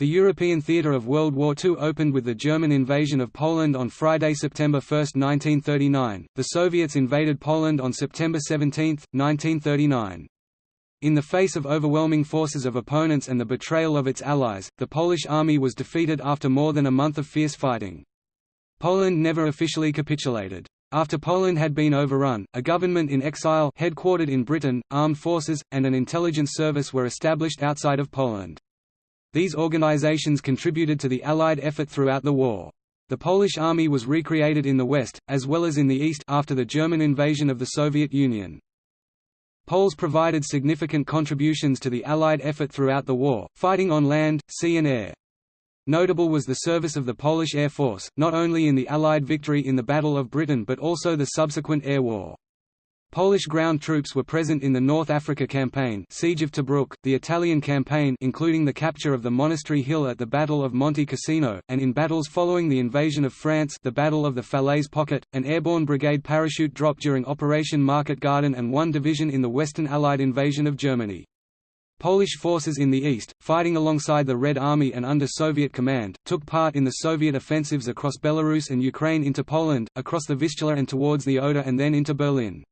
The European theatre of World War II opened with the German invasion of Poland on Friday, September 1, 1939. The Soviets invaded Poland on September 17, 1939. In the face of overwhelming forces of opponents and the betrayal of its allies, the Polish army was defeated after more than a month of fierce fighting. Poland never officially capitulated. After Poland had been overrun, a government in exile headquartered in Britain, armed forces, and an intelligence service were established outside of Poland. These organizations contributed to the Allied effort throughout the war. The Polish army was recreated in the west, as well as in the east after the German invasion of the Soviet Union. Poles provided significant contributions to the Allied effort throughout the war, fighting on land, sea and air. Notable was the service of the Polish Air Force, not only in the Allied victory in the Battle of Britain but also the subsequent air war. Polish ground troops were present in the North Africa Campaign Siege of Tobruk, the Italian campaign including the capture of the Monastery Hill at the Battle of Monte Cassino, and in battles following the invasion of France the Battle of the Falaise Pocket, an airborne brigade parachute drop during Operation Market Garden and one division in the Western Allied invasion of Germany. Polish forces in the east, fighting alongside the Red Army and under Soviet command, took part in the Soviet offensives across Belarus and Ukraine into Poland, across the Vistula and towards the Oder and then into Berlin.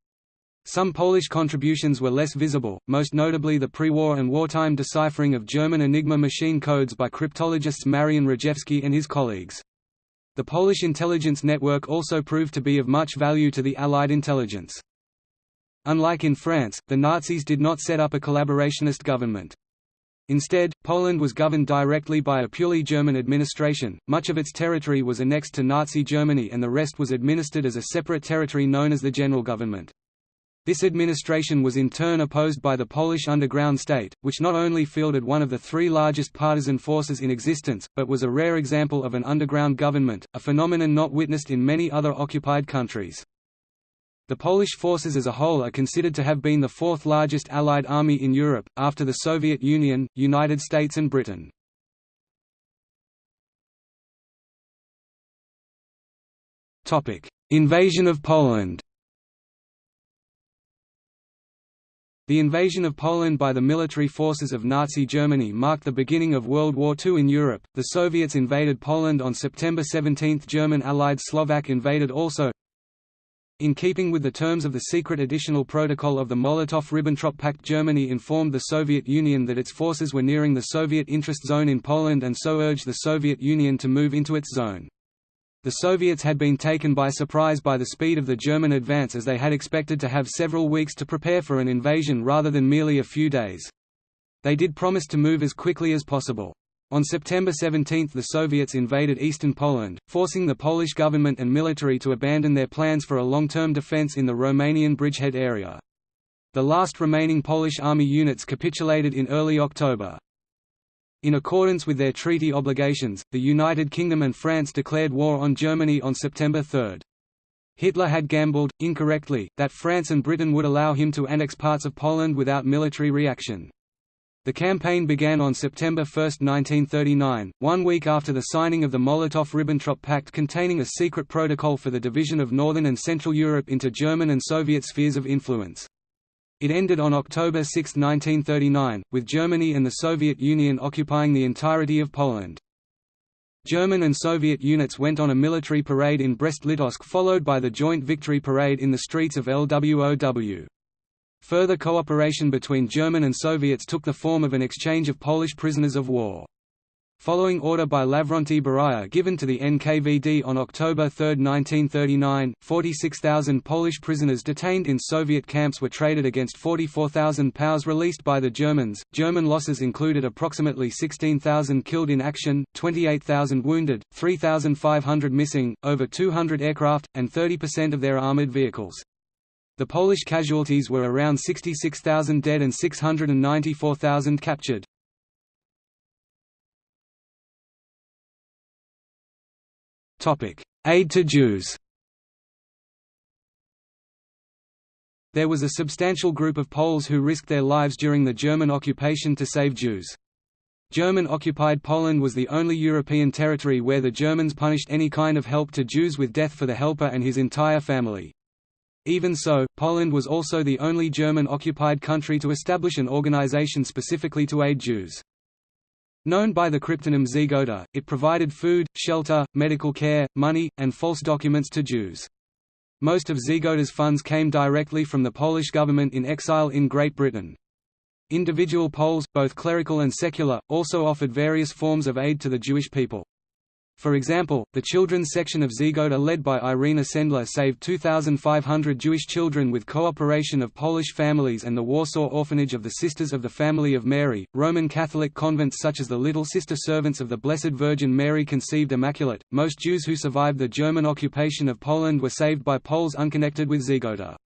Some Polish contributions were less visible, most notably the pre-war and wartime deciphering of German Enigma machine codes by cryptologists Marian Rejewski and his colleagues. The Polish intelligence network also proved to be of much value to the Allied intelligence. Unlike in France, the Nazis did not set up a collaborationist government. Instead, Poland was governed directly by a purely German administration, much of its territory was annexed to Nazi Germany and the rest was administered as a separate territory known as the General Government. This administration was in turn opposed by the Polish underground state, which not only fielded one of the three largest partisan forces in existence, but was a rare example of an underground government, a phenomenon not witnessed in many other occupied countries. The Polish forces as a whole are considered to have been the fourth largest Allied army in Europe, after the Soviet Union, United States and Britain. Invasion of Poland The invasion of Poland by the military forces of Nazi Germany marked the beginning of World War II in Europe. The Soviets invaded Poland on September 17. German allied Slovak invaded also. In keeping with the terms of the secret additional protocol of the Molotov–Ribbentrop Pact Germany informed the Soviet Union that its forces were nearing the Soviet interest zone in Poland and so urged the Soviet Union to move into its zone. The Soviets had been taken by surprise by the speed of the German advance as they had expected to have several weeks to prepare for an invasion rather than merely a few days. They did promise to move as quickly as possible. On September 17 the Soviets invaded eastern Poland, forcing the Polish government and military to abandon their plans for a long-term defense in the Romanian bridgehead area. The last remaining Polish army units capitulated in early October. In accordance with their treaty obligations, the United Kingdom and France declared war on Germany on September 3. Hitler had gambled, incorrectly, that France and Britain would allow him to annex parts of Poland without military reaction. The campaign began on September 1, 1939, one week after the signing of the Molotov–Ribbentrop Pact containing a secret protocol for the division of Northern and Central Europe into German and Soviet spheres of influence. It ended on October 6, 1939, with Germany and the Soviet Union occupying the entirety of Poland. German and Soviet units went on a military parade in Brest-Litovsk followed by the joint victory parade in the streets of LWOW. Further cooperation between German and Soviets took the form of an exchange of Polish prisoners of war. Following order by Lavrenti Beria given to the NKVD on October 3, 1939, 46,000 Polish prisoners detained in Soviet camps were traded against 44,000 POWs released by the Germans. German losses included approximately 16,000 killed in action, 28,000 wounded, 3,500 missing, over 200 aircraft, and 30% of their armored vehicles. The Polish casualties were around 66,000 dead and 694,000 captured. Aid to Jews There was a substantial group of Poles who risked their lives during the German occupation to save Jews. German-occupied Poland was the only European territory where the Germans punished any kind of help to Jews with death for the helper and his entire family. Even so, Poland was also the only German-occupied country to establish an organization specifically to aid Jews. Known by the cryptonym Żegota, it provided food, shelter, medical care, money, and false documents to Jews. Most of Żegota's funds came directly from the Polish government in exile in Great Britain. Individual Poles, both clerical and secular, also offered various forms of aid to the Jewish people. For example, the children's section of Żegota led by Irena Sendler saved 2,500 Jewish children with cooperation of Polish families and the Warsaw Orphanage of the Sisters of the Family of Mary. Roman Catholic convents such as the Little Sister Servants of the Blessed Virgin Mary Conceived Immaculate. Most Jews who survived the German occupation of Poland were saved by Poles unconnected with Żegota.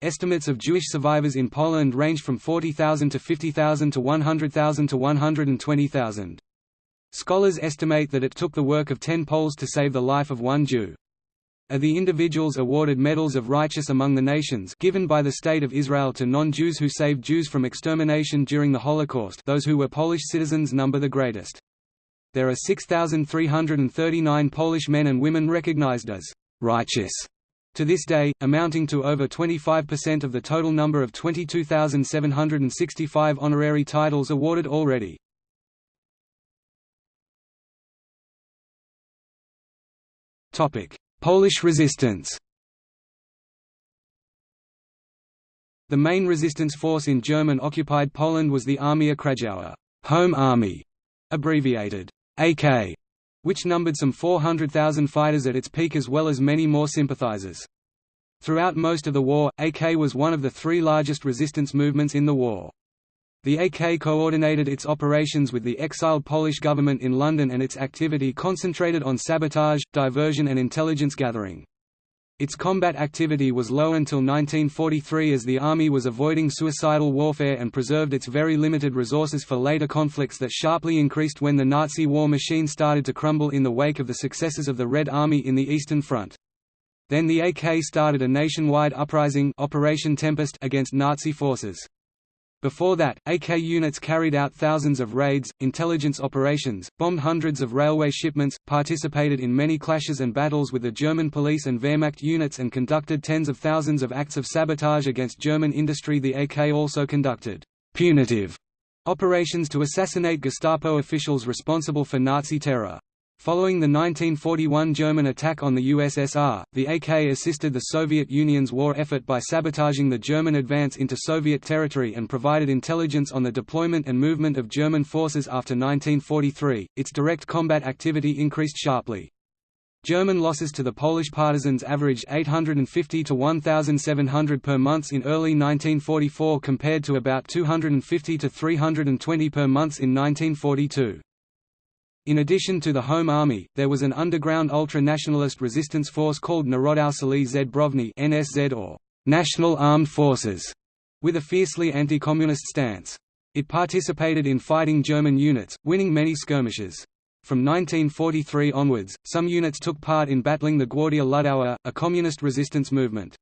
Estimates of Jewish survivors in Poland range from 40,000 to 50,000 to 100,000 to 120,000. Scholars estimate that it took the work of ten Poles to save the life of one Jew. Are the individuals awarded medals of righteous among the nations given by the State of Israel to non-Jews who saved Jews from extermination during the Holocaust those who were Polish citizens number the greatest. There are 6,339 Polish men and women recognized as «righteous» to this day, amounting to over 25% of the total number of 22,765 honorary titles awarded already. Polish resistance The main resistance force in German-occupied Poland was the Armia Krajowa Home Army, abbreviated AK, which numbered some 400,000 fighters at its peak as well as many more sympathizers. Throughout most of the war, AK was one of the three largest resistance movements in the war. The AK coordinated its operations with the exiled Polish government in London and its activity concentrated on sabotage, diversion and intelligence gathering. Its combat activity was low until 1943 as the army was avoiding suicidal warfare and preserved its very limited resources for later conflicts that sharply increased when the Nazi war machine started to crumble in the wake of the successes of the Red Army in the Eastern Front. Then the AK started a nationwide uprising Operation Tempest against Nazi forces. Before that, AK units carried out thousands of raids, intelligence operations, bombed hundreds of railway shipments, participated in many clashes and battles with the German police and Wehrmacht units and conducted tens of thousands of acts of sabotage against German industry The AK also conducted «punitive» operations to assassinate Gestapo officials responsible for Nazi terror. Following the 1941 German attack on the USSR, the AK assisted the Soviet Union's war effort by sabotaging the German advance into Soviet territory and provided intelligence on the deployment and movement of German forces after 1943. Its direct combat activity increased sharply. German losses to the Polish partisans averaged 850 to 1,700 per month in early 1944 compared to about 250 to 320 per month in 1942. In addition to the Home Army, there was an underground ultra-nationalist resistance force called Narodowe Siły Zbrojne (NSZ) or National Armed Forces, with a fiercely anti-communist stance. It participated in fighting German units, winning many skirmishes. From 1943 onwards, some units took part in battling the Gwardia Ludowa, a communist resistance movement.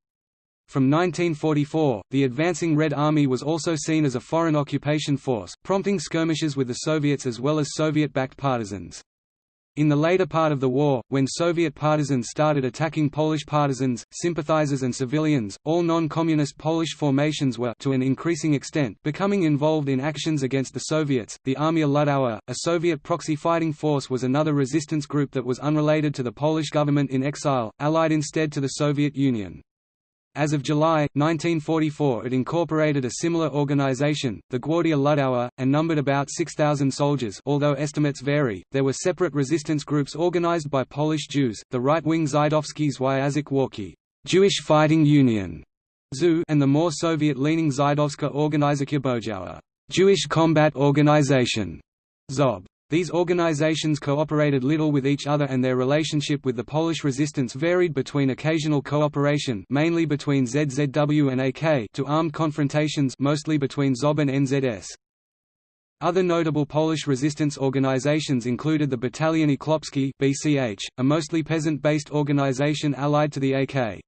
From 1944, the advancing Red Army was also seen as a foreign occupation force, prompting skirmishes with the Soviets as well as Soviet-backed partisans. In the later part of the war, when Soviet partisans started attacking Polish partisans, sympathizers and civilians, all non-communist Polish formations were to an increasing extent becoming involved in actions against the Soviets. The Armia Ludowa, a Soviet proxy fighting force was another resistance group that was unrelated to the Polish government in exile, allied instead to the Soviet Union. As of July, 1944 it incorporated a similar organization, the Gwardia Ludowa, and numbered about 6,000 soldiers although estimates vary. There were separate resistance groups organized by Polish Jews, the right-wing Żydowski Związek Walki Jewish Fighting Union, ZU, and the more Soviet-leaning Żydowska Organizacja Bojowa Jewish Combat Organization, ZOB. These organizations cooperated little with each other and their relationship with the Polish resistance varied between occasional cooperation mainly between ZZW and AK to armed confrontations mostly between ZOB and NZS. Other notable Polish resistance organizations included the Battalion Chłopskie BCH, a mostly peasant-based organization allied to the AK.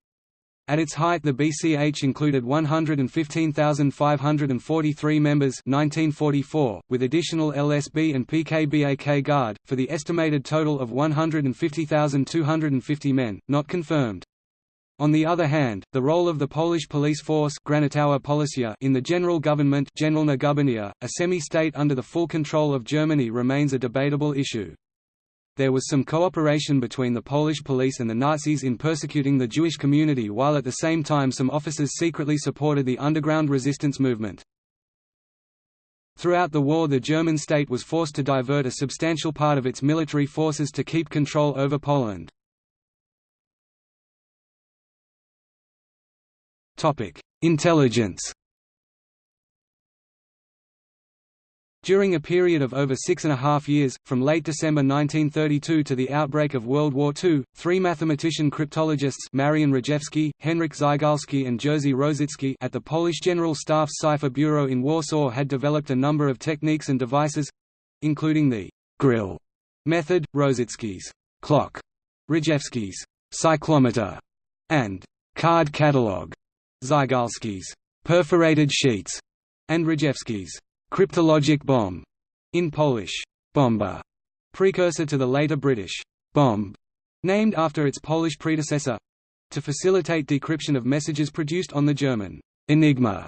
At its height the BCH included 115,543 members 1944, with additional LSB and PKBAK Guard, for the estimated total of 150,250 men, not confirmed. On the other hand, the role of the Polish police force in the general government a semi-state under the full control of Germany remains a debatable issue. There was some cooperation between the Polish police and the Nazis in persecuting the Jewish community while at the same time some officers secretly supported the underground resistance movement. Throughout the war the German state was forced to divert a substantial part of its military forces to keep control over Poland. Intelligence During a period of over six and a half years, from late December 1932 to the outbreak of World War II, three mathematician cryptologists Marian Rejewski, Henryk Zygalski and Jerzy Rosicki at the Polish General Staff's Cipher Bureau in Warsaw had developed a number of techniques and devices—including the «grill» method, Rosicki's «clock», Rejewski's «cyclometer» and «card catalog», Zygalski's perforated sheets, and Rejewski's cryptologic bomb, in Polish, bomba, precursor to the later British bombe, named after its Polish predecessor, to facilitate decryption of messages produced on the German Enigma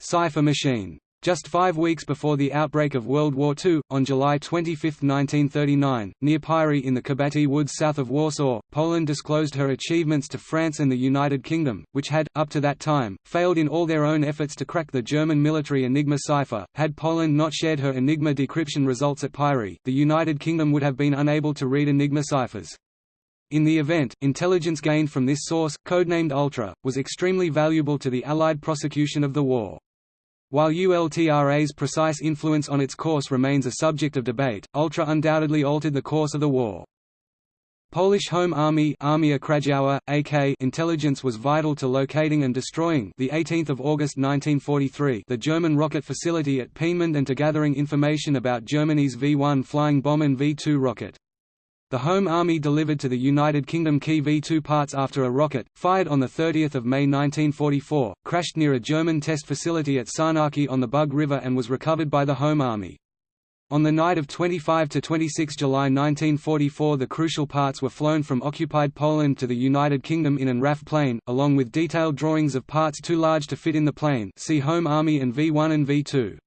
cipher machine. Just five weeks before the outbreak of World War II, on July 25, 1939, near Pyry in the Kabaty Woods south of Warsaw, Poland disclosed her achievements to France and the United Kingdom, which had, up to that time, failed in all their own efforts to crack the German military Enigma cipher. Had Poland not shared her Enigma decryption results at Pyry, the United Kingdom would have been unable to read Enigma ciphers. In the event, intelligence gained from this source, codenamed Ultra, was extremely valuable to the Allied prosecution of the war. While ULTRA's precise influence on its course remains a subject of debate, Ultra undoubtedly altered the course of the war. Polish Home Army Armia Krajowa, AK intelligence was vital to locating and destroying the 18th of August 1943 the German rocket facility at Peenemünde and to gathering information about Germany's V-1 flying bomb and V-2 rocket. The Home Army delivered to the United Kingdom key V-2 parts after a rocket, fired on 30 May 1944, crashed near a German test facility at Sarnaki on the Bug River and was recovered by the Home Army. On the night of 25–26 July 1944 the crucial parts were flown from occupied Poland to the United Kingdom in an RAF plane, along with detailed drawings of parts too large to fit in the plane see Home Army and V1 and V2.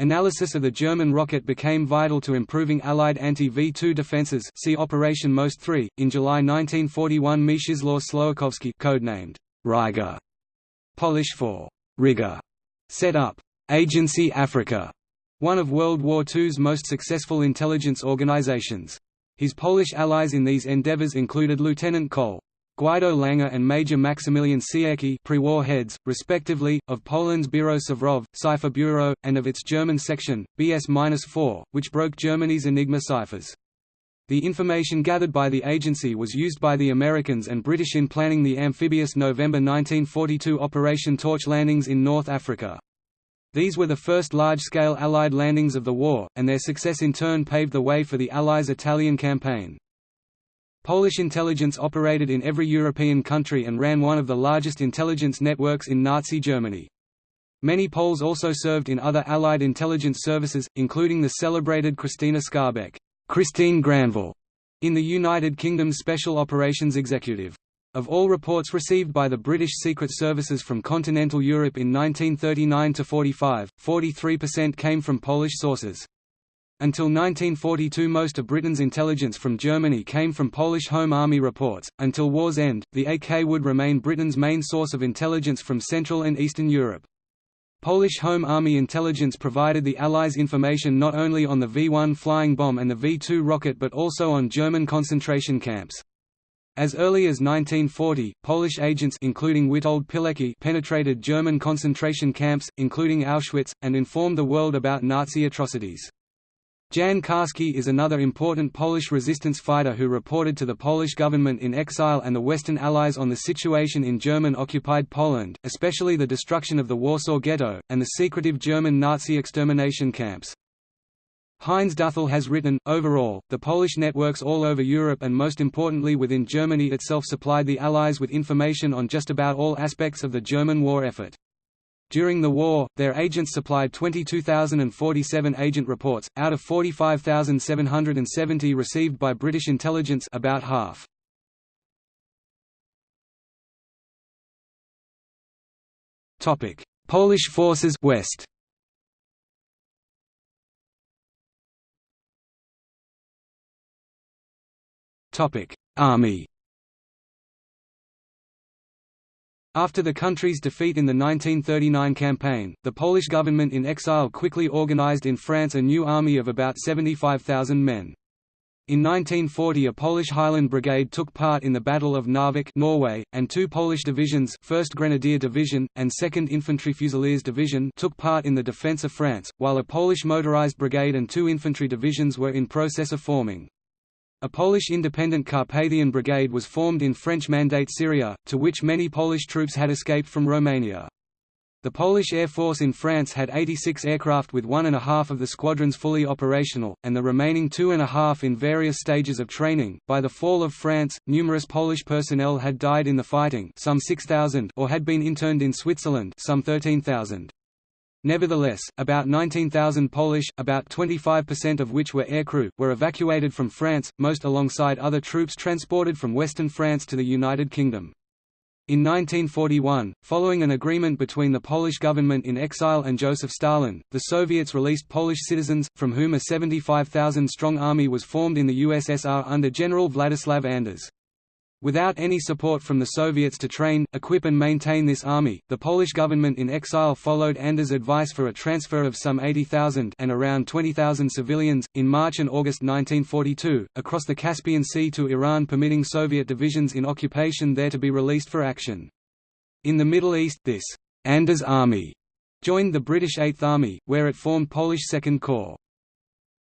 Analysis of the German rocket became vital to improving Allied anti-V-2 defenses see Operation Most 3. In July 1941 Mieczysław Słowakowski codenamed Riga, Polish for Riga, set up Agency Africa, one of World War II's most successful intelligence organizations. His Polish allies in these endeavors included Lieutenant Col. Guido Langer and Major Maximilian Sierki pre-war heads, respectively, of Poland's Biuro Szyfrów, Cipher Bureau, and of its German section, BS-4, which broke Germany's Enigma ciphers. The information gathered by the agency was used by the Americans and British in planning the amphibious November 1942 Operation Torch landings in North Africa. These were the first large-scale Allied landings of the war, and their success in turn paved the way for the Allies' Italian campaign. Polish intelligence operated in every European country and ran one of the largest intelligence networks in Nazi Germany. Many Poles also served in other Allied intelligence services, including the celebrated Krystyna Skarbek Christine Granville, in the United Kingdom's Special Operations Executive. Of all reports received by the British Secret Services from continental Europe in 1939–45, 43% came from Polish sources. Until 1942 most of Britain's intelligence from Germany came from Polish Home Army reports. Until war's end, the AK would remain Britain's main source of intelligence from Central and Eastern Europe. Polish Home Army intelligence provided the Allies information not only on the V-1 flying bomb and the V-2 rocket but also on German concentration camps. As early as 1940, Polish agents including Witold Pilecki penetrated German concentration camps, including Auschwitz, and informed the world about Nazi atrocities. Jan Karski is another important Polish resistance fighter who reported to the Polish government in exile and the Western Allies on the situation in German-occupied Poland, especially the destruction of the Warsaw Ghetto, and the secretive German Nazi extermination camps. Heinz Duthel has written, overall, the Polish networks all over Europe and most importantly within Germany itself supplied the Allies with information on just about all aspects of the German war effort. During the war, their agents supplied 22,047 agent reports, out of 45,770 received by British intelligence about half. Polish forces west. Army. After the country's defeat in the 1939 campaign, the Polish government in exile quickly organized in France a new army of about 75,000 men. In 1940 a Polish Highland Brigade took part in the Battle of Narvik Norway, and two Polish divisions 1st Grenadier Division, and 2nd Infantry Fusiliers Division took part in the defence of France, while a Polish motorized brigade and two infantry divisions were in process of forming. A Polish independent Carpathian Brigade was formed in French Mandate Syria, to which many Polish troops had escaped from Romania. The Polish Air Force in France had 86 aircraft with one and a half of the squadrons fully operational, and the remaining two and a half in various stages of training. By the fall of France, numerous Polish personnel had died in the fighting, some 6,000, or had been interned in Switzerland, some 13,000. Nevertheless, about 19,000 Polish, about 25% of which were aircrew, were evacuated from France, most alongside other troops transported from western France to the United Kingdom. In 1941, following an agreement between the Polish government in exile and Joseph Stalin, the Soviets released Polish citizens, from whom a 75,000-strong army was formed in the USSR under General Vladislav Anders. Without any support from the Soviets to train, equip and maintain this army, the Polish government in exile followed Anders' advice for a transfer of some 80,000 and around 20,000 civilians, in March and August 1942, across the Caspian Sea to Iran permitting Soviet divisions in occupation there to be released for action. In the Middle East this Anders Army joined the British Eighth Army, where it formed Polish Second Corps.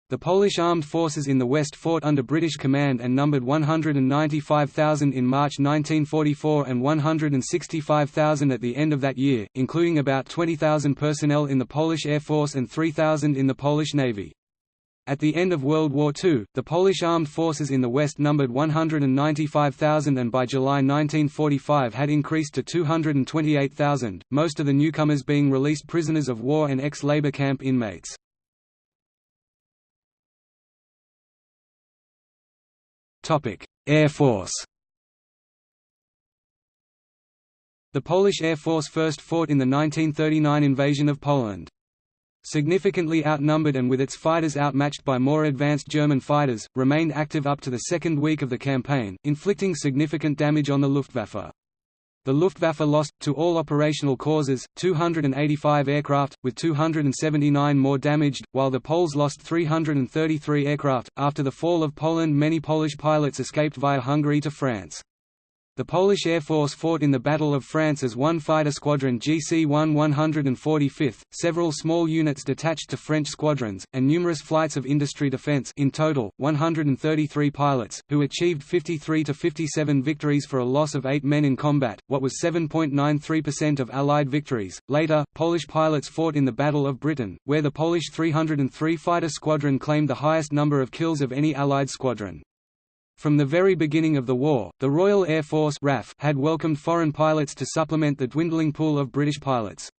The Polish armed forces in the West fought under British command and numbered 195,000 in March 1944 and 165,000 at the end of that year, including about 20,000 personnel in the Polish Air Force and 3,000 in the Polish Navy. At the end of World War II, the Polish armed forces in the West numbered 195,000 and by July 1945 had increased to 228,000, most of the newcomers being released prisoners of war and ex-labor camp inmates. Air Force The Polish Air Force first fought in the 1939 invasion of Poland. Significantly outnumbered and with its fighters outmatched by more advanced German fighters, remained active up to the second week of the campaign, inflicting significant damage on the Luftwaffe. The Luftwaffe lost, to all operational causes, 285 aircraft, with 279 more damaged, while the Poles lost 333 aircraft. After the fall of Poland, many Polish pilots escaped via Hungary to France. The Polish Air Force fought in the Battle of France as one fighter squadron GC-1 145th, several small units detached to French squadrons, and numerous flights of industry defense in total, 133 pilots, who achieved 53 to 57 victories for a loss of 8 men in combat, what was 7.93% of Allied victories. Later, Polish pilots fought in the Battle of Britain, where the Polish 303 fighter squadron claimed the highest number of kills of any Allied squadron. From the very beginning of the war, the Royal Air Force RAF had welcomed foreign pilots to supplement the dwindling pool of British pilots.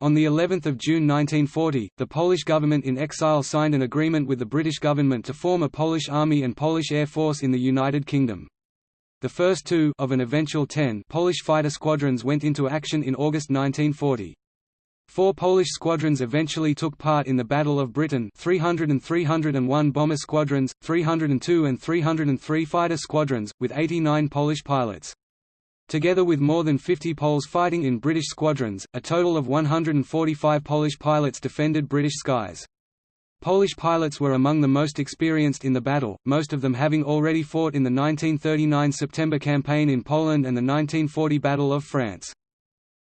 On the 11th of June 1940, the Polish government in exile signed an agreement with the British government to form a Polish Army and Polish Air Force in the United Kingdom. The first two of an eventual ten Polish fighter squadrons went into action in August 1940. Four Polish squadrons eventually took part in the Battle of Britain 300 and 301 bomber squadrons, 302 and 303 fighter squadrons, with 89 Polish pilots. Together with more than 50 Poles fighting in British squadrons, a total of 145 Polish pilots defended British skies. Polish pilots were among the most experienced in the battle, most of them having already fought in the 1939 September campaign in Poland and the 1940 Battle of France.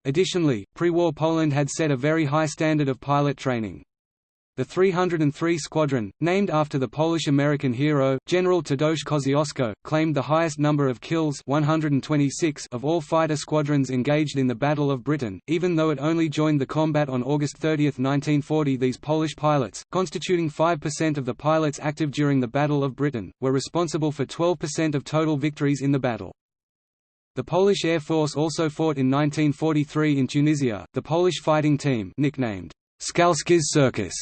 Additionally, pre-war Poland had set a very high standard of pilot training. The 303 Squadron, named after the Polish-American hero, General Tadeusz Kosciuszko, claimed the highest number of kills 126 of all fighter squadrons engaged in the Battle of Britain, even though it only joined the combat on August 30, 1940 These Polish pilots, constituting 5% of the pilots active during the Battle of Britain, were responsible for 12% of total victories in the battle. The Polish Air Force also fought in 1943 in Tunisia, the Polish fighting team nicknamed Skalski's Circus,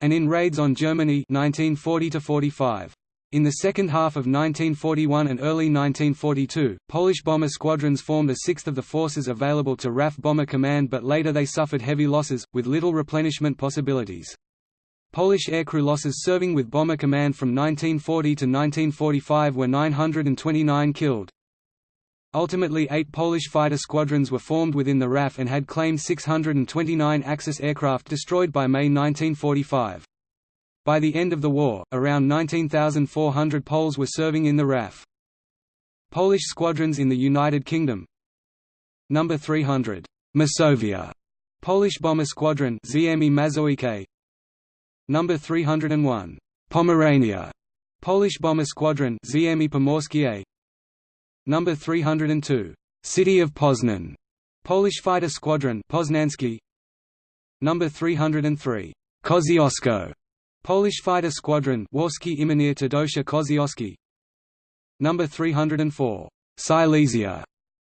and in raids on Germany 1940 -45. In the second half of 1941 and early 1942, Polish bomber squadrons formed a sixth of the forces available to RAF Bomber Command but later they suffered heavy losses, with little replenishment possibilities. Polish aircrew losses serving with Bomber Command from 1940 to 1945 were 929 killed. Ultimately eight Polish fighter squadrons were formed within the RAF and had claimed 629 Axis aircraft destroyed by May 1945. By the end of the war, around 19,400 Poles were serving in the RAF. Polish squadrons in the United Kingdom Number 300, Masovia, Polish Bomber Squadron Ziemi Mazowieckie. Number 301, Pomerania, Polish Bomber Squadron Ziemi Pomorskie. Number 302, City of Poznan, Polish Fighter Squadron Poznański. Number 303, Kosciuszko, Polish Fighter Squadron Warski Imienia Tadeusz Koziowski Number 304 Silesia.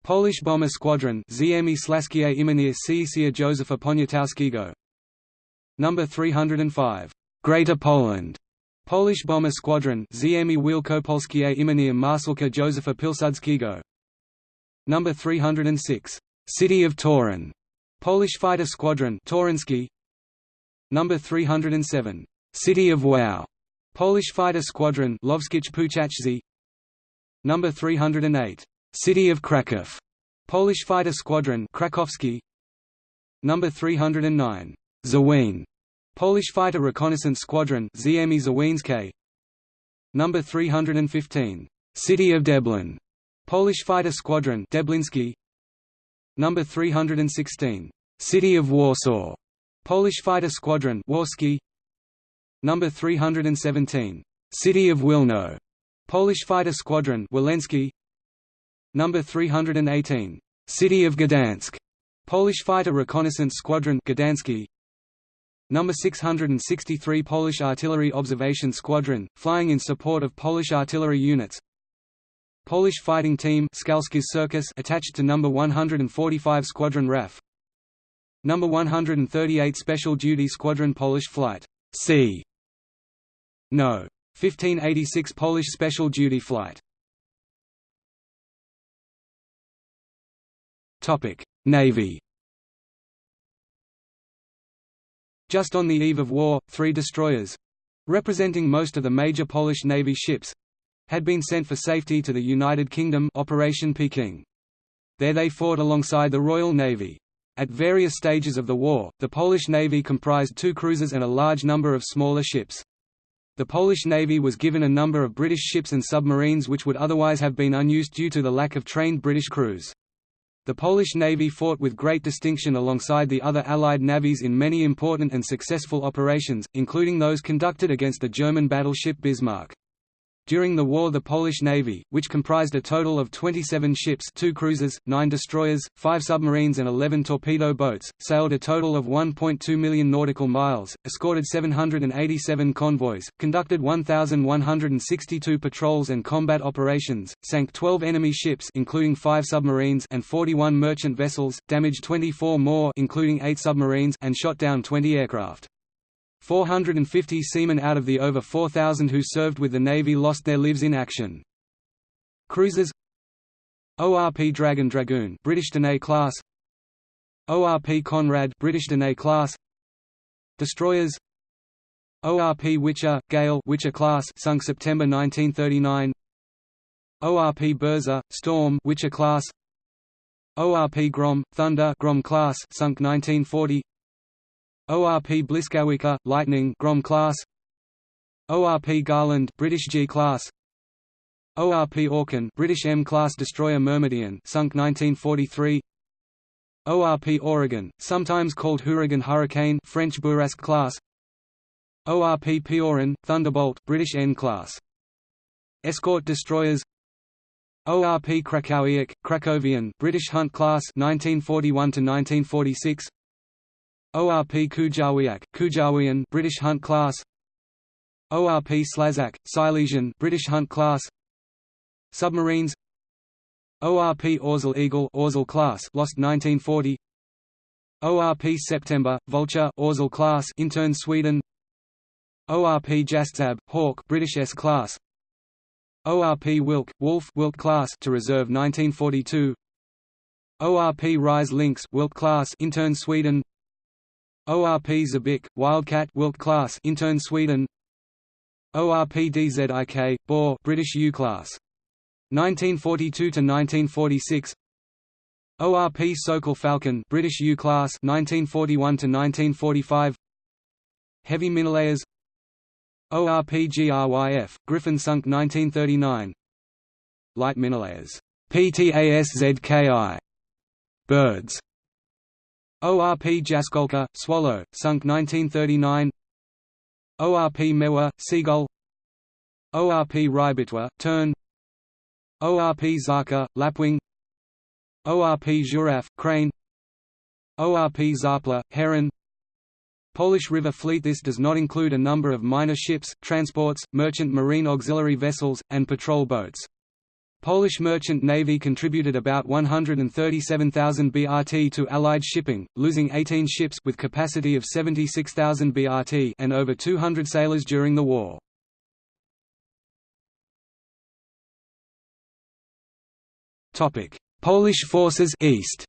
Polish Bomber Squadron Ziemi Slaskie Imienia Ciesia Józefa Poniatowskiego. Number 305 Greater Poland Polish Bomber Squadron Ziemi Wielkopolskie Imienia Marszałka Józefa Pilsudskiego Number 306 City of Torun Polish Fighter Squadron Torunski Number 307 City of Wow, Polish fighter squadron Lwowskich Puchacz Number 308, City of Kraków, Polish fighter squadron Krakowski. Number 309, Zawien, Polish fighter reconnaissance squadron Ziemi Zawieńskie. Number 315, City of Deblin, Polish fighter squadron Deblinski. Number 316, City of Warsaw, Polish fighter squadron Warski. Number 317, City of Wilno, Polish fighter squadron Wileński. Number 318, City of Gdansk, Polish fighter reconnaissance squadron Gdański. Number 663 Polish artillery observation squadron, flying in support of Polish artillery units. Polish fighting team Circus attached to number 145 Squadron RAF. Number 138 Special Duty Squadron Polish Flight C no. 1586 Polish Special Duty Flight Navy Just on the eve of war, three destroyers—representing most of the major Polish Navy ships—had been sent for safety to the United Kingdom Operation Peking. There they fought alongside the Royal Navy. At various stages of the war, the Polish Navy comprised two cruisers and a large number of smaller ships. The Polish Navy was given a number of British ships and submarines which would otherwise have been unused due to the lack of trained British crews. The Polish Navy fought with great distinction alongside the other Allied navies in many important and successful operations, including those conducted against the German battleship Bismarck. During the war the Polish Navy, which comprised a total of 27 ships two cruisers, 9 destroyers, 5 submarines and 11 torpedo boats, sailed a total of 1.2 million nautical miles, escorted 787 convoys, conducted 1,162 patrols and combat operations, sank 12 enemy ships including 5 submarines and 41 merchant vessels, damaged 24 more including 8 submarines and shot down 20 aircraft. 450 seamen out of the over 4,000 who served with the Navy lost their lives in action. Cruisers ORP Dragon Dragoon British Danais class ORP Conrad British Danais class Destroyers ORP Wicher Gale Wicher class sunk September 1939 ORP Burza Storm Wicher class ORP Grom Thunder Grom class sunk 1940 ORP Błyskawica, Lightning Grom class. ORP Garland British G class. ORP Orkan British M class destroyer Myrmidon sunk 1943 ORP Ouragan sometimes called Huragan Hurricane French Bourrasque class. ORP Piorun Thunderbolt British N class. Escort destroyers. ORP Krakowiak Krakowian British Hunt class 1941 to 1946 ORP Kujawiak, Kujawian British Hunt class. ORP Slazak, Silesian British Hunt class. Submarines. ORP Orzel Eagle Orzel class lost 1940 ORP September Vulture Orzel class intern Sweden. ORP Jastrząb Hawk British S class. ORP Wilk, Wolf Wilk class to reserve 1942 ORP Rise Lynx Wilk class intern Sweden ORP Zabik, Wildcat Wilk class intern Sweden. ORP DZIK, Boar British U class. 1942 to 1946 ORP Sokol Falcon British U class 1941 to 1945 Heavy Minelayers ORP GRYF Griffin sunk 1939 Light Minelayers PTASZKI Birds ORP Jaskolka Swallow sunk 1939 ORP Mewa Seagull. ORP Rybitwa Tern. ORP Zarka, Lapwing. ORP Żuraw, Crane. ORP Czapla, Heron. Polish River Fleet This does not include a number of minor ships, transports, merchant marine auxiliary vessels, and patrol boats. Polish Merchant Navy contributed about 137,000 BRT to Allied shipping, losing 18 ships with capacity of 76,000 BRT and over 200 sailors during the war. Polish forces east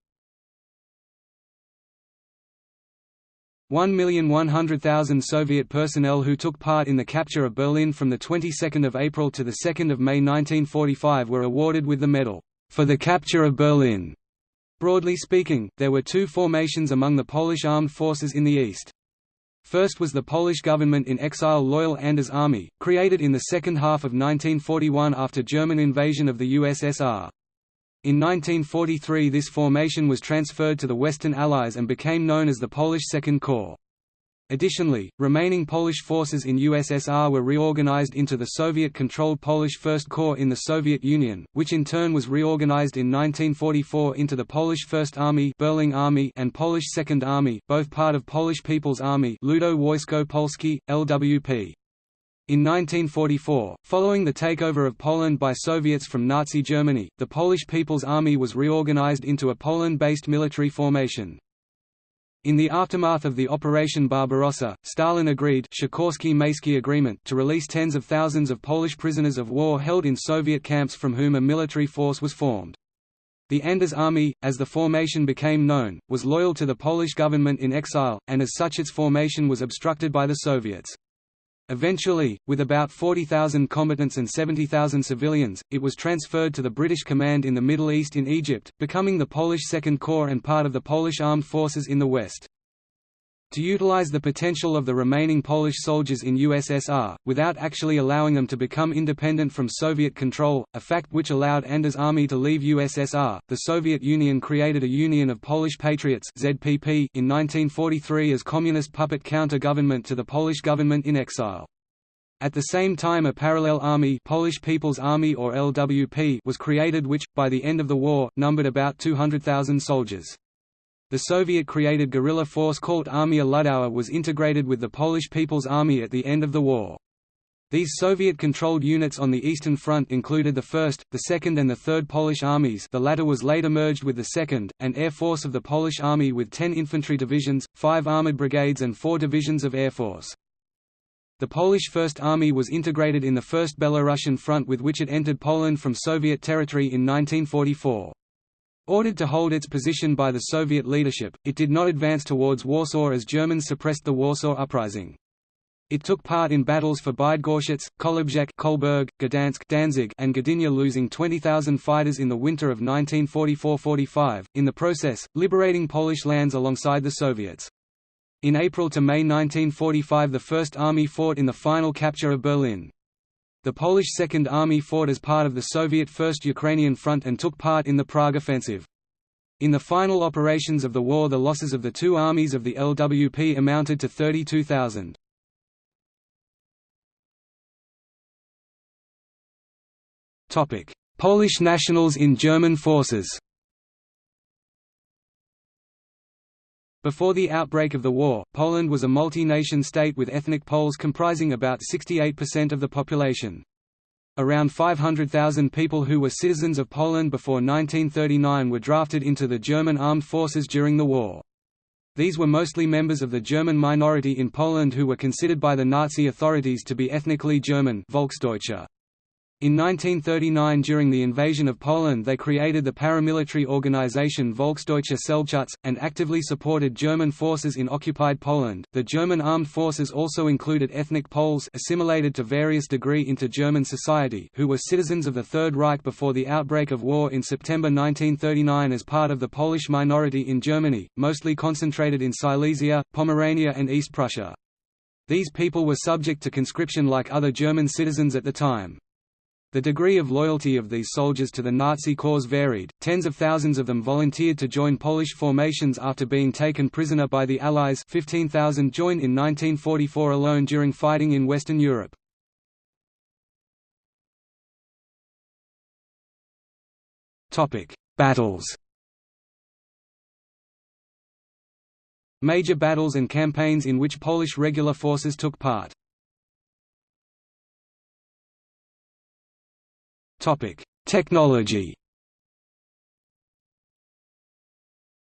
1,100,000 Soviet personnel who took part in the capture of Berlin from the 22nd of April to the 2nd of May 1945 were awarded with the medal for the capture of Berlin. Broadly speaking, there were two formations among the Polish armed forces in the east. First was the Polish government in exile Loyal Anders Army, created in the second half of 1941 after German invasion of the USSR. In 1943 this formation was transferred to the Western Allies and became known as the Polish Second Corps. Additionally, remaining Polish forces in USSR were reorganized into the Soviet-controlled Polish First Corps in the Soviet Union, which in turn was reorganized in 1944 into the Polish First Army, Berling Army and Polish Second Army, both part of Polish People's Army Ludo Wojsko Polskie, LWP. In 1944, following the takeover of Poland by Soviets from Nazi Germany, the Polish People's Army was reorganized into a Poland-based military formation. In the aftermath of the Operation Barbarossa, Stalin agreed agreement to release tens of thousands of Polish prisoners of war held in Soviet camps from whom a military force was formed. The Anders Army, as the formation became known, was loyal to the Polish government in exile, and as such its formation was obstructed by the Soviets. Eventually, with about 40,000 combatants and 70,000 civilians, it was transferred to the British Command in the Middle East in Egypt, becoming the Polish Second Corps and part of the Polish Armed Forces in the West. To utilize the potential of the remaining Polish soldiers in USSR, without actually allowing them to become independent from Soviet control, a fact which allowed Anders' army to leave USSR, the Soviet Union created a Union of Polish Patriots ZPP in 1943 as communist puppet counter-government to the Polish government in exile. At the same time a parallel army Polish People's Army or LWP was created which, by the end of the war, numbered about 200,000 soldiers. The Soviet-created guerrilla force called Armia Ludowa was integrated with the Polish People's Army at the end of the war. These Soviet-controlled units on the Eastern Front included the 1st, the 2nd and the 3rd Polish armies the latter was later merged with the 2nd, and Air Force of the Polish Army with 10 infantry divisions, 5 armored brigades and 4 divisions of Air Force. The Polish First Army was integrated in the First Belarusian Front with which it entered Poland from Soviet territory in 1944. Ordered to hold its position by the Soviet leadership, it did not advance towards Warsaw as Germans suppressed the Warsaw Uprising. It took part in battles for Bydgoszcz, Kołobrzeg Kolberg, Gdansk Danzig and Gdynia losing 20,000 fighters in the winter of 1944–45, in the process, liberating Polish lands alongside the Soviets. In April to May 1945 the First Army fought in the final capture of Berlin. The Polish Second Army fought as part of the Soviet First Ukrainian Front and took part in the Prague Offensive. In the final operations of the war the losses of the two armies of the LWP amounted to 32,000. Polish nationals in German forces Before the outbreak of the war, Poland was a multi-nation state with ethnic Poles comprising about 68% of the population. Around 500,000 people who were citizens of Poland before 1939 were drafted into the German armed forces during the war. These were mostly members of the German minority in Poland who were considered by the Nazi authorities to be ethnically German Volksdeutsche. In 1939 during the invasion of Poland they created the paramilitary organization Volksdeutsche Selbstschutz, and actively supported German forces in occupied Poland. The German armed forces also included ethnic Poles assimilated to various degree into German society who were citizens of the Third Reich before the outbreak of war in September 1939 as part of the Polish minority in Germany, mostly concentrated in Silesia, Pomerania and East Prussia. These people were subject to conscription like other German citizens at the time. The degree of loyalty of these soldiers to the Nazi cause varied, tens of thousands of them volunteered to join Polish formations after being taken prisoner by the Allies 15,000 joined in 1944 alone during fighting in Western Europe. Battles Major battles and campaigns in which Polish regular forces took part Technology.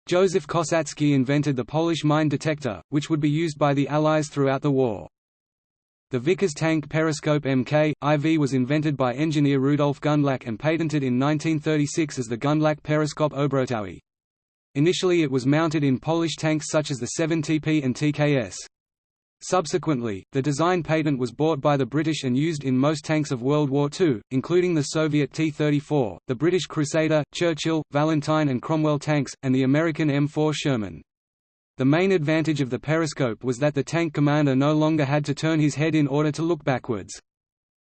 Joseph Kosacki invented the Polish mine detector, which would be used by the Allies throughout the war. The Vickers tank periscope Mk, IV was invented by engineer Rudolf Gundlach and patented in 1936 as the Gundlach periscope Obrotowy. Initially it was mounted in Polish tanks such as the 7TP and TKS. Subsequently, the design patent was bought by the British and used in most tanks of World War II, including the Soviet T-34, the British Crusader, Churchill, Valentine and Cromwell tanks, and the American M4 Sherman. The main advantage of the periscope was that the tank commander no longer had to turn his head in order to look backwards.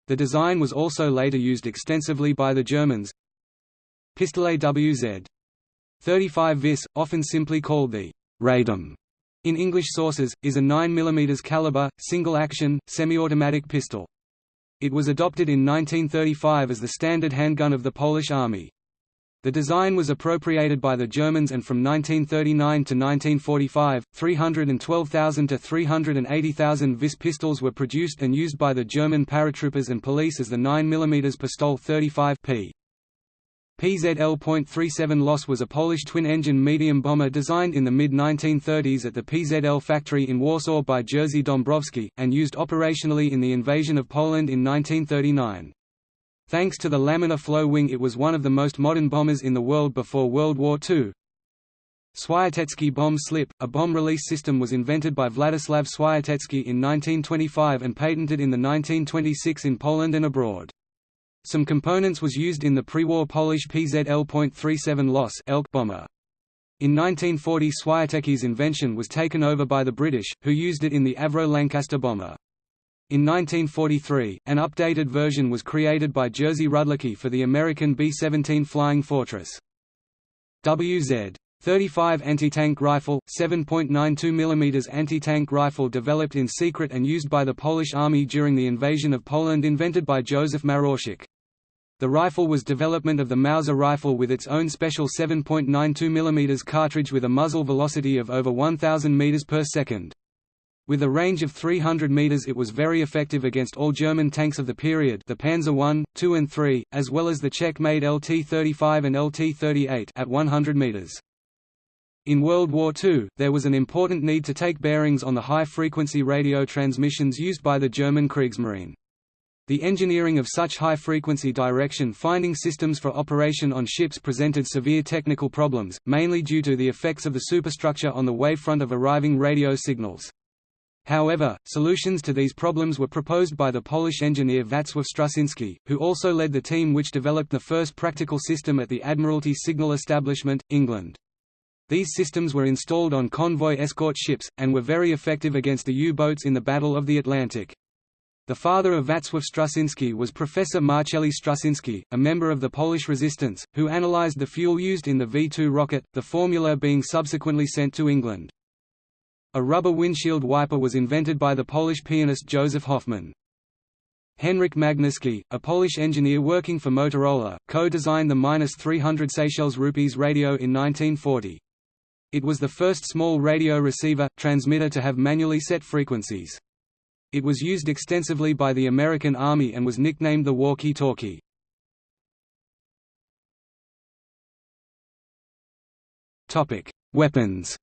The design was also later used extensively by the Germans. Pistolet WZ. 35 vis, often simply called the Radom in English sources, is a 9 mm caliber, single-action, semi-automatic pistol. It was adopted in 1935 as the standard handgun of the Polish Army. The design was appropriated by the Germans and from 1939 to 1945, 312,000 to 380,000 Vis pistols were produced and used by the German paratroopers and police as the 9 mm Pistol 35 p. PZL.37 Los was a Polish twin-engine medium bomber designed in the mid-1930s at the PZL factory in Warsaw by Jerzy Dąbrowski, and used operationally in the invasion of Poland in 1939. Thanks to the laminar flow wing it was one of the most modern bombers in the world before World War II. Swiatecki bomb slip, a bomb release system was invented by Władysław Swiatecki in 1925 and patented in the 1926 in Poland and abroad. Some components was used in the pre-war Polish PZL.37 Los Elk bomber. In 1940 Swiatecki's invention was taken over by the British, who used it in the Avro Lancaster bomber. In 1943, an updated version was created by Jerzy Rudlicki for the American B-17 Flying Fortress. WZ 35 anti-tank rifle, 7.92 mm anti-tank rifle developed in secret and used by the Polish army during the invasion of Poland invented by Joseph Maroszek. The rifle was development of the Mauser rifle with its own special 7.92 mm cartridge with a muzzle velocity of over 1000 meters per second. With a range of 300 meters it was very effective against all German tanks of the period the Panzer I, II and III, as well as the Czech-made LT-35 and LT-38 at 100 meters. In World War II, there was an important need to take bearings on the high-frequency radio transmissions used by the German Kriegsmarine. The engineering of such high-frequency direction-finding systems for operation on ships presented severe technical problems, mainly due to the effects of the superstructure on the wavefront of arriving radio signals. However, solutions to these problems were proposed by the Polish engineer Wacław Struszyński, who also led the team which developed the first practical system at the Admiralty Signal Establishment, England. These systems were installed on convoy escort ships, and were very effective against the U-boats in the Battle of the Atlantic. The father of Wacław Struszyński was Professor Marceli Struszyński, a member of the Polish resistance, who analyzed the fuel used in the V-2 rocket, the formula being subsequently sent to England. A rubber windshield wiper was invented by the Polish pianist Joseph Hofmann. Henryk Magnuski, a Polish engineer working for Motorola, co-designed the 300 Seychelles rupees radio in 1940. It was the first small radio receiver, transmitter to have manually set frequencies. It was used extensively by the American Army and was nicknamed the walkie-talkie. Weapons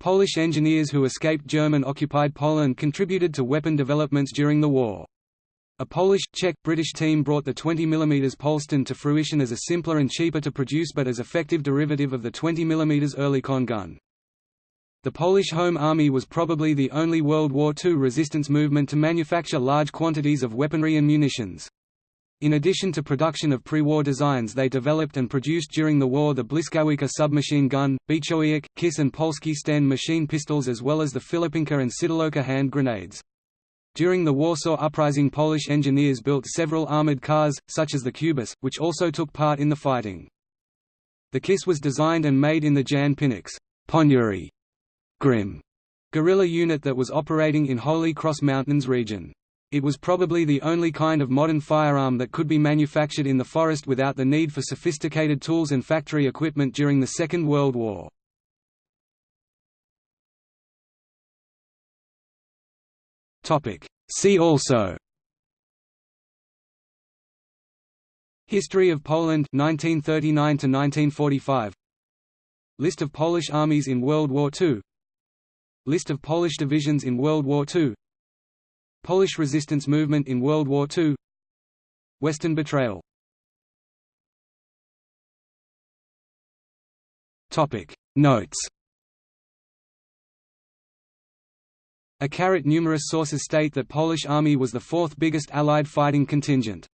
Polish engineers who escaped German-occupied Poland contributed to weapon developments during the war. A Polish, Czech, British team brought the 20 mm Polsten to fruition as a simpler and cheaper to produce but as effective derivative of the 20 mm Oerlikon gun. The Polish Home Army was probably the only World War II resistance movement to manufacture large quantities of weaponry and munitions. In addition to production of pre-war designs they developed and produced during the war the Błyskawica submachine gun, Bechowiak, Kiss and Polski Sten machine pistols as well as the Filipinka and Sidolówka hand grenades. During the Warsaw Uprising Polish engineers built several armoured cars, such as the Kubus, which also took part in the fighting. The KISS was designed and made in the Jan Piwnik's Ponury Grim guerrilla unit that was operating in Holy Cross Mountains region. It was probably the only kind of modern firearm that could be manufactured in the forest without the need for sophisticated tools and factory equipment during the Second World War. See also History of Poland 1939 to 1945 List of Polish armies in World War II List of Polish divisions in World War II Polish resistance movement in World War II Western betrayal. Notes. A caret Numerous sources state that Polish army was the fourth biggest Allied fighting contingent.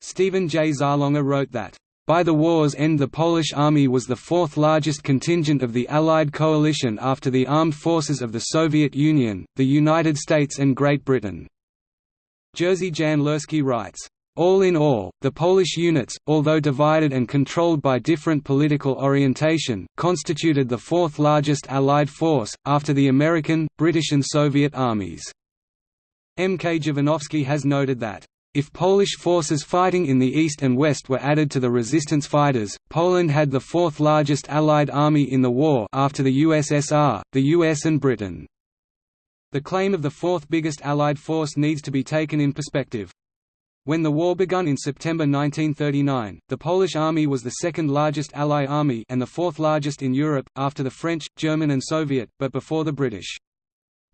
Steven J. Zaloga wrote that by the war's end the Polish army was the fourth largest contingent of the Allied coalition after the armed forces of the Soviet Union, the United States and Great Britain. Jerzy Jan writes, all in all, the Polish units, although divided and controlled by different political orientation, constituted the fourth largest Allied force, after the American, British and Soviet armies. M. K. Dziewanowski has noted that if Polish forces fighting in the east and west were added to the resistance fighters, Poland had the fourth largest Allied army in the war after the USSR, the US and Britain. The claim of the fourth biggest Allied force needs to be taken in perspective. When the war began in September 1939, the Polish army was the second largest Allied army and the fourth largest in Europe, after the French, German and Soviet, but before the British.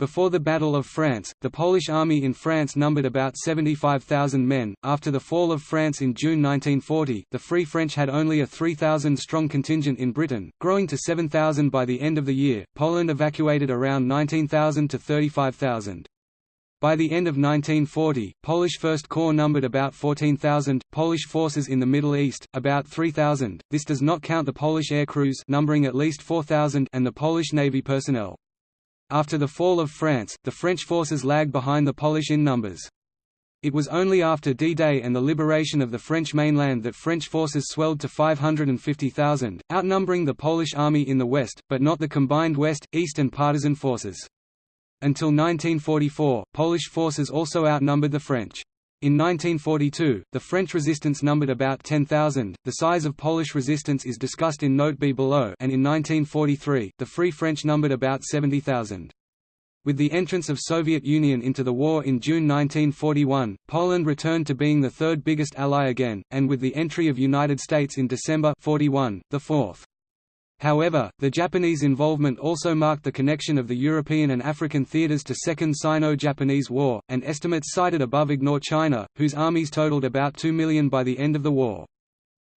Before the Battle of France, the Polish army in France numbered about 75,000 men. After the fall of France in June 1940, the Free French had only a 3,000 strong contingent in Britain, growing to 7,000 by the end of the year. Poland evacuated around 19,000 to 35,000. By the end of 1940, Polish First Corps numbered about 14,000, Polish forces in the Middle East, about 3,000, this does not count the Polish air crews numbering at least 4,000 and the Polish Navy personnel. After the fall of France, the French forces lagged behind the Polish in numbers. It was only after D-Day and the liberation of the French mainland that French forces swelled to 550,000, outnumbering the Polish army in the west, but not the combined west, east and partisan forces. Until 1944, Polish forces also outnumbered the French. In 1942, the French resistance numbered about 10,000. The size of Polish resistance is discussed in Note B below, and in 1943, the Free French numbered about 70,000. With the entrance of Soviet Union into the war in June 1941, Poland returned to being the third biggest ally again, and with the entry of United States in December 41, the fourth. However, the Japanese involvement also marked the connection of the European and African theaters to Second Sino-Japanese War, and estimates cited above ignore China, whose armies totaled about 2 million by the end of the war.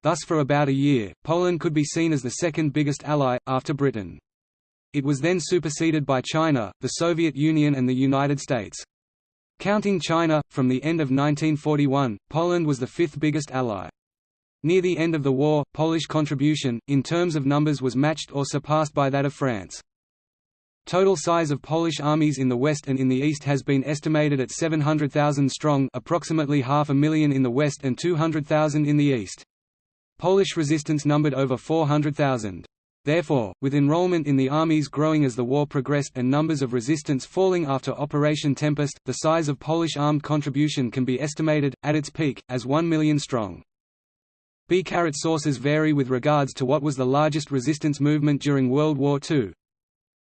Thus for about a year, Poland could be seen as the second biggest ally, after Britain. It was then superseded by China, the Soviet Union and the United States. Counting China, from the end of 1941, Poland was the fifth biggest ally. Near the end of the war, Polish contribution, in terms of numbers was matched or surpassed by that of France. Total size of Polish armies in the west and in the east has been estimated at 700,000 strong approximately half a million in the west and 200,000 in the east. Polish resistance numbered over 400,000. Therefore, with enrollment in the armies growing as the war progressed and numbers of resistance falling after Operation Tempest, the size of Polish armed contribution can be estimated, at its peak, as 1 million strong. B-caret sources vary with regards to what was the largest resistance movement during World War II.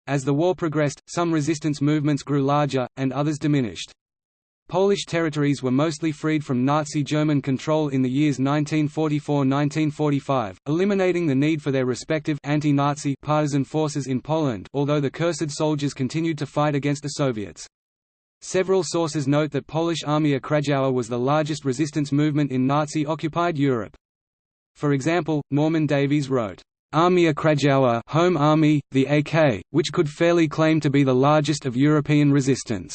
As the war progressed, some resistance movements grew larger, and others diminished. Polish territories were mostly freed from Nazi German control in the years 1944–1945, eliminating the need for their respective anti-Nazi partisan forces in Poland although the cursed soldiers continued to fight against the Soviets. Several sources note that Polish Armia Krajowa was the largest resistance movement in Nazi-occupied Europe. For example, Norman Davies wrote, Armia Krajowa Home Army, the AK, which could fairly claim to be the largest of European resistance.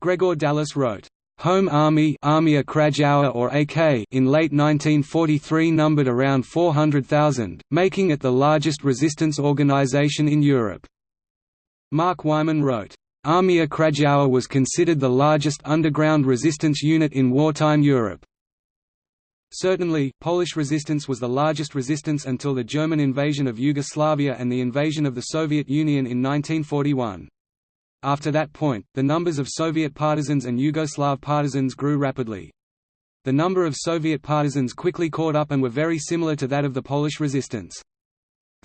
Gregor Dallas wrote, Home Army Armia Krajowa or AK in late 1943 numbered around 400,000, making it the largest resistance organization in Europe. Mark Wyman wrote, Armia Krajowa was considered the largest underground resistance unit in wartime Europe. Certainly, Polish resistance was the largest resistance until the German invasion of Yugoslavia and the invasion of the Soviet Union in 1941. After that point, the numbers of Soviet partisans and Yugoslav partisans grew rapidly. The number of Soviet partisans quickly caught up and were very similar to that of the Polish resistance.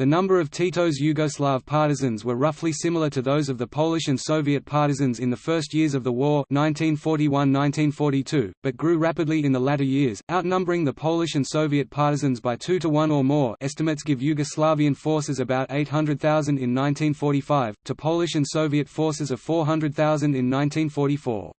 The number of Tito's Yugoslav partisans were roughly similar to those of the Polish and Soviet partisans in the first years of the war 1941–1942, but grew rapidly in the latter years, outnumbering the Polish and Soviet partisans by 2 to 1 or more estimates give Yugoslavian forces about 800,000 in 1945, to Polish and Soviet forces of 400,000 in 1944.